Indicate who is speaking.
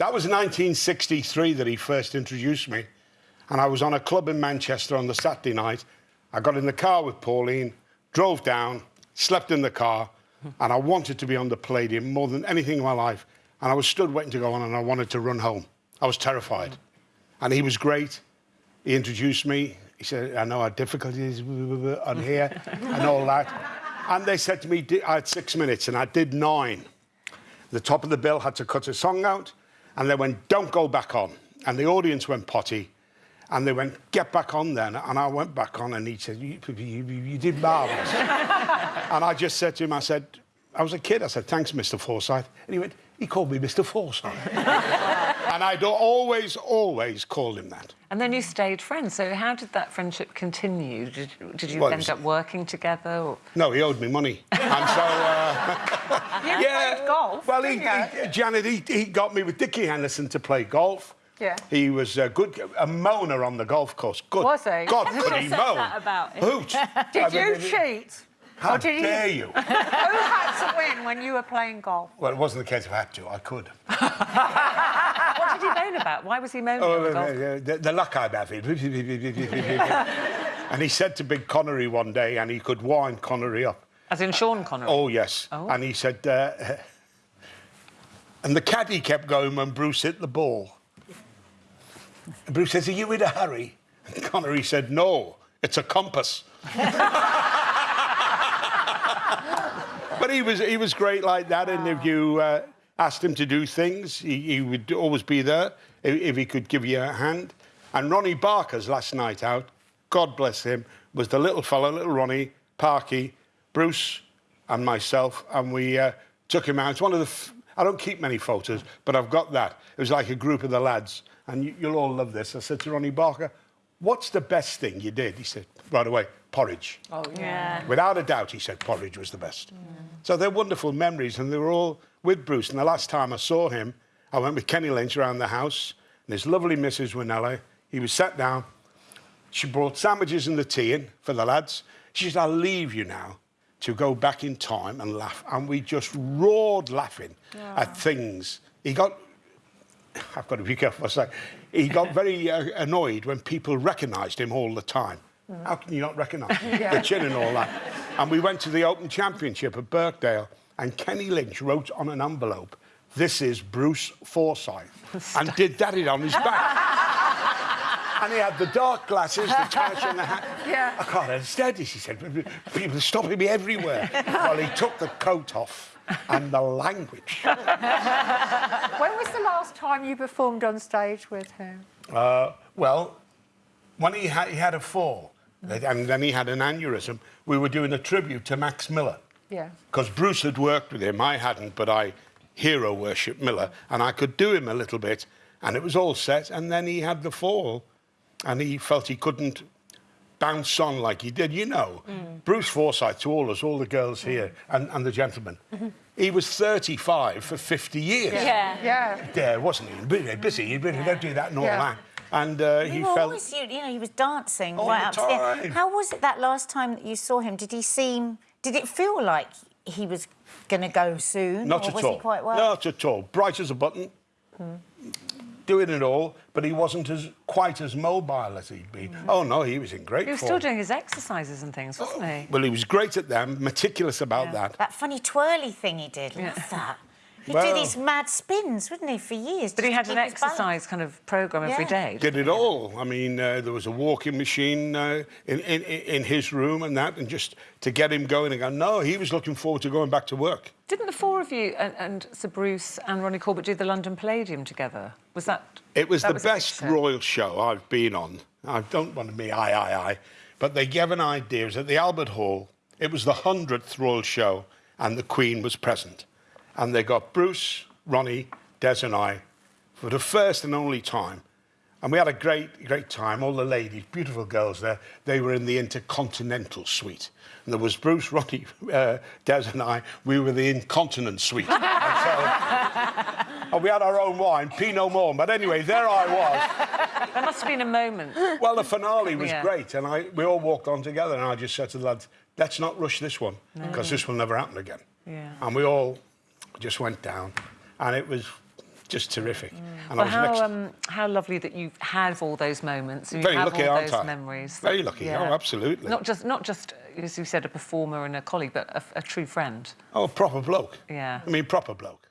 Speaker 1: That was 1963 that he first introduced me. And I was on a club in Manchester on the Saturday night. I got in the car with Pauline, drove down, slept in the car, and I wanted to be on the Palladium more than anything in my life. And I was stood waiting to go on, and I wanted to run home. I was terrified. And he was great. He introduced me. He said, I know our difficulties on here and all that. And they said to me, I had six minutes, and I did nine. The top of the bill had to cut a song out, and they went, don't go back on. And the audience went potty, and they went, get back on then. And I went back on, and he said, you, you, you did marvellous. and I just said to him, I said, I was a kid. I said, thanks, Mr. Forsyth. And he went, he called me Mr. Forsyth. and I'd always, always called him that.
Speaker 2: And then you stayed friends. So how did that friendship continue? Did, did you
Speaker 1: Well,
Speaker 2: end
Speaker 1: was-
Speaker 2: up working together? Or...
Speaker 1: No, he owed me money. and so, uh,
Speaker 3: You played golf,
Speaker 1: Well, he, he, Janet, he, he got me with Dickie Henderson to play golf.
Speaker 3: Yeah.
Speaker 1: He was a good, a moaner on the golf course. Good.
Speaker 3: Was he?
Speaker 1: God,
Speaker 3: Who
Speaker 1: could he
Speaker 4: said
Speaker 1: moan?
Speaker 4: that about him?
Speaker 1: Hoot.
Speaker 3: Did
Speaker 1: I
Speaker 3: you
Speaker 1: mean,
Speaker 3: cheat?
Speaker 1: How
Speaker 3: did you-
Speaker 1: dare you?
Speaker 3: Who had to win when you were playing golf?
Speaker 1: Well, it wasn't the case of had to. I could.
Speaker 2: What did he moan about? Why was he moaning
Speaker 1: Oh,
Speaker 2: the
Speaker 1: the, the luck I'm having. and he said to Big Connery one day, and he could wind Connery up.
Speaker 2: As in Sean Connery?
Speaker 1: Oh, yes.
Speaker 2: Oh.
Speaker 1: And he said, uh, and the caddy kept going when Bruce hit the ball. And Bruce says, Are you in a hurry? And Connery said, No, it's a compass. but he was, he was great like that. And if you uh, asked him to do things, he, he would always be there if, if he could give you a hand. And Ronnie Barker's last night out, God bless him, was the little fellow, little Ronnie, Parky, Bruce, and myself. And we uh, took him out. It's one of the. F- I don't keep many photos, but I've got that. It was like a group of the lads. And you, you'll all love this. I said to Ronnie Barker, What's the best thing you did? He said, Right away, porridge.
Speaker 3: Oh,
Speaker 4: Yeah.
Speaker 1: Without a doubt, he said porridge was the best. So they're wonderful memories, and they were all with Bruce. And the last time I saw him, I went with Kenny Lynch around the house, and his lovely Mrs. Wilnelia. He was sat down. She brought sandwiches and the tea in for the lads. She said, I'll leave you now to go back in time and laugh. And we just roared laughing at things. He got I've got to be careful what I say. He got very uh, annoyed when people recognised him all the time. How can you not recognise him? the chin and all that? And we went to the Open Championship at Birkdale, and Kenny Lynch wrote on an envelope, "This is Bruce Forsyth," and did that it on his back. and he had the dark glasses, the touch, and the hat.
Speaker 3: Yeah.
Speaker 1: I can't understand this. He said, "People are stopping me everywhere." well, he took the coat off, and the language.
Speaker 3: When was the last time you performed on stage with him?
Speaker 1: Uh, well, when he had, he had a fall, and then he had an aneurysm, we were doing a tribute to Max Miller.
Speaker 3: Yeah.
Speaker 1: Because Bruce had worked with him, I hadn't, but I hero worship Miller, and I could do him a little bit, and it was all set, and then he had the fall, and he felt he couldn't bounce on like he did. You know, Bruce Forsyth, to all us, all the girls here, and, and the gentlemen, he was 35 for 50 years.
Speaker 4: Yeah.
Speaker 3: Yeah.
Speaker 1: There, wasn't he? Busy, busy. He really don't do that and all
Speaker 3: Yeah.
Speaker 1: that. And uh, he
Speaker 5: You were
Speaker 1: felt.
Speaker 5: always, you, you know, he was dancing
Speaker 1: All
Speaker 5: right
Speaker 1: the
Speaker 5: up to the
Speaker 1: time.
Speaker 5: end. How was it that last time that you saw him? Did he seem? Did it feel like he was going to go soon?
Speaker 1: Not
Speaker 5: or
Speaker 1: at
Speaker 5: was
Speaker 1: all.
Speaker 5: he quite well?
Speaker 1: Not at all. Bright as a button. Doing it all, but he wasn't as quite as mobile as he'd been. Mm-hmm. Oh no, he was in great
Speaker 2: He was
Speaker 1: form.
Speaker 2: still doing his exercises and things, wasn't he?
Speaker 1: Well, he was great at them, meticulous about
Speaker 2: Yeah.
Speaker 1: that.
Speaker 5: That funny twirly thing he did. Love that. He'd
Speaker 1: Well-
Speaker 5: do these mad spins, wouldn't he, for years?
Speaker 2: But he had an
Speaker 5: keep balance.
Speaker 2: exercise kind of program every
Speaker 5: Yeah.
Speaker 2: day.
Speaker 1: Did it all. I mean, uh, there was a walking machine uh, in, in in his room and that, and just to get him going again. No, he was looking forward to going back to work.
Speaker 2: Didn't the four of you and, and Sir Bruce and Ronnie Corbett do the London Palladium together? Was that?
Speaker 1: It was
Speaker 2: that
Speaker 1: the
Speaker 2: a big
Speaker 1: best royal show I've been on. I don't want to be aye, aye, aye, but they gave an idea. It was at the Albert Hall. It was the 100th royal show, and the Queen was present. And they got Bruce, Ronnie, Des, and I for the first and only time. And we had a great, great time. All the ladies, beautiful girls there, they were in the Intercontinental Suite. And there was Bruce, Ronnie, uh, Des, and I. We were the Incontinent Suite. And so- and we had our own wine, Pinot Noir. But anyway, there I was.
Speaker 2: There must have been a moment.
Speaker 1: Well, the finale was
Speaker 2: Yeah.
Speaker 1: great, and I, we all walked on together, and I just said to the lads, let's not rush this one, because this will never happen again.
Speaker 2: Yeah.
Speaker 1: And we all just went down, and it was just terrific. And I
Speaker 2: Well,
Speaker 1: was
Speaker 2: how,
Speaker 1: next.
Speaker 2: um, how lovely that you have all those moments. You
Speaker 1: Very
Speaker 2: have
Speaker 1: lucky,
Speaker 2: all
Speaker 1: aren't
Speaker 2: those
Speaker 1: I?
Speaker 2: memories.
Speaker 1: Very lucky, oh, absolutely.
Speaker 2: Not just, not just, as you said, a performer and a colleague, but a, a true friend.
Speaker 1: Oh, a proper bloke.
Speaker 2: Yeah.
Speaker 1: I mean, proper bloke.